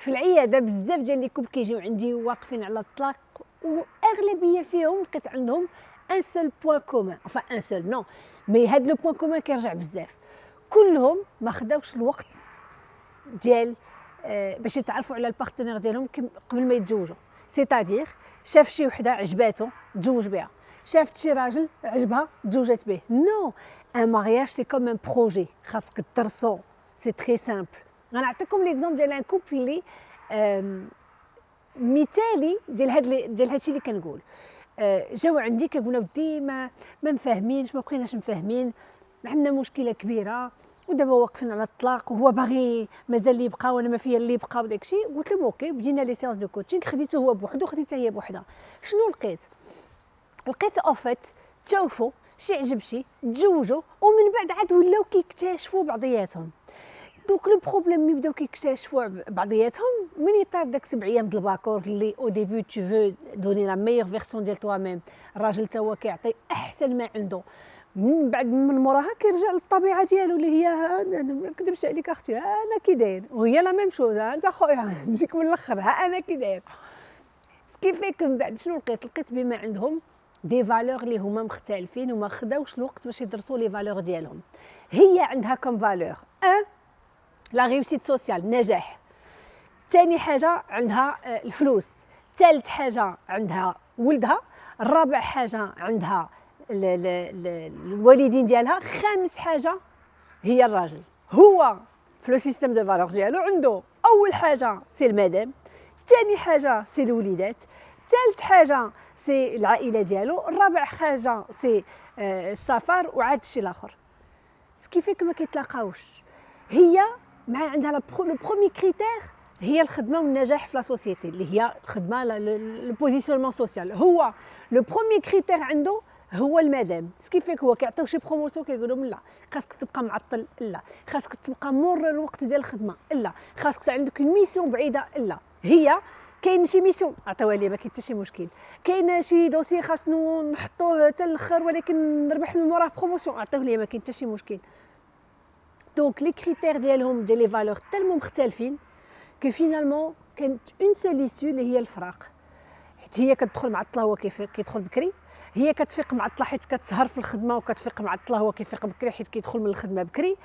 في العيادة بزاف ديال les couples كيجيو عندي واقفين على الطلاق وأغلبية فيهم لقيت عندهم un seul point commun enfin un seul non mais هاد le point commun كيرجع بزاف. كلهم ما خداوش الوقت ديال آه، باش يتعرفوا على ال partenaire ديالهم قبل ما يتزوجوا. c'est-à-dire شاف شي وحدة عجباتو تزوج بها. شافت شي راجل عجبها تزوجت به. non un mariage c'est comme un projet خاصك تدرسو. c'est très simple غنعطيكم l'exemple ديال un couple اللي مثالي ديال هاد ديال هادشي اللي كنقول. آه، جاو عندي كيقولوا ودي ما ما مفاهمينش ما بقيناش مفاهمين. عندنا مشكلة كبيرة. ودابا واقفين على الطلاق وهو باغي مازال اللي يبقى وأنا ما فيا اللي يبقى وداك الشيء. قلت لهم OK بدينا les séances de coaching خديته هو بوحدو خديتها هي بوحدها. شنو لقيت؟ لقيت au fait تشوفوا شي عجب شي تزوجوا ومن بعد عاد ولاو كيكتشفوا بعضياتهم. donc le problème ملي بداو كيكتشفوا بعضياتهم مني طار داك سبع أيام د الباكور اللي au début tu veux donner la meilleure version ديال toi-même الراجل تا هو كيعطي أحسن ما عنده. من بعد من موراها كيرجع للطبيعة ديالو اللي هي ما نكذبش عليك أختي أنا كي داير؟ وهي la même chose أنت خويا نجيك من الأخر ها أنا كي داير؟ ce qui fait que من بعد شنو لقيت؟ لقيت بما عندهم des valeurs اللي هما مختلفين وما خداوش الوقت باش يدرسوا les valeurs ديالهم. هي عندها comme valeur la réussite sociale النجاح ثاني حاجة عندها آه، الفلوس. ثالث حاجة عندها ولدها. الرابع حاجة عندها الوالدين ديالها. خامس حاجة هي الراجل. هو في le système de valeurs ديالو عنده. أول حاجة c'est المدام. ثاني حاجة c'est الوليدات. ثالث حاجة c'est العائلة ديالو. الرابع حاجة c'est آه، السفر. وعاد الشيء الآخر. ce qui fait que ما كيتلاقاوش. هي مع عندها le premier critère هي الخدمة والنجاح في la société اللي هي الخدمة le positionnement social هو le premier critère عنده هو المدام. ce qui fait que هو كيعطيو شي promotion كيقول لهم لا خاصك تبقى معطل لا. خاصك تبقى مور الوقت ديال الخدمة لا. خاصك عندك mission بعيدة لا. هي كاين شي mission عطيوها لي ما كاين حتى شي مشكل. كاين شي dossier خاصنا نحطوه حتى الأخر ولكن نربح من موراه promotion عطيوه لي ما كاين حتى شي مشكل. donc les critères ديالهم ديال les valeurs tellement مختلفين que finalement كانت une seule اللي هي الفراق حيت هي كتدخل معطله هو كيف كيدخل بكري هي كتفيق معطله حيت كتسهر في الخدمه وكتفيق معطله هو كيفيق بكري حيت كيدخل من الخدمه بكري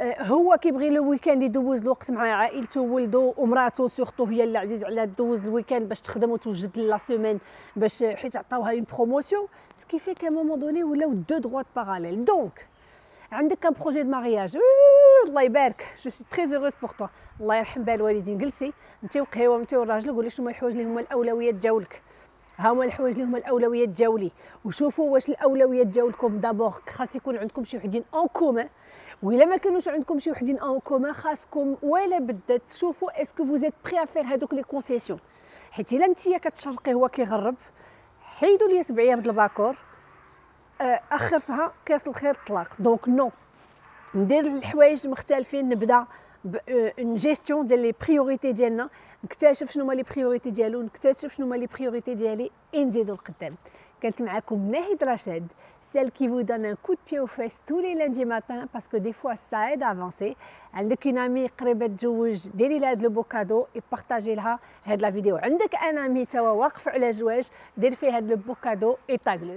هو كيبغي le week-end يدوز الوقت مع عائلته وولده ومراته surtout هي اللي عزيز عليها دوز ال week-end باش تخدم وتوجد la semaine باش حيت عطاوها une promotion ce qui fait qu'à un moment donné ولاو deux droites parallèles donc عندك un projet de mariage. الله يبارك. je suis très heureuse pour toi الله يرحم بها الوالدين جلسي. أنت وقهيوه أنت والراجل قولي شنو الحوايج اللي هما الأولويات ديالك ها هما الحوايج اللي هما الأولويات ديالي وشوفوا واش الأولويات ديالكم d'abord خاص يكون عندكم شي وحدين en commun وإلا ما كانوش عندكم شي وحدين en commun خاصكم ولا بدا تشوفوا est-ce que vous êtes prêts à faire هذوك les concessions حيت إلا أنت كتشرقي هو كيغرب. حيدوا لي سبع أيام د الباكور. آخرتها كاس الخير الطلاق donc non ندير الحوايج مختلفين نبدأ اون جيستيون ديال les priorités ديالنا نكتشف شنو هما les priorités ديالو نكتشف شنو هما les priorités ديالي نزيدو لقدام كانت معكم ناهد رشاد celle qui vous donne un coup de pied aux fesses tous les lundis matins parce que des fois عندك une amie قريبة تزوج ديري لها هاد le beau cadeau partager لها هاد la vidéo عندك un ami toi واقف على زواج دير فيه هاد لو بوكادو ايطاغلو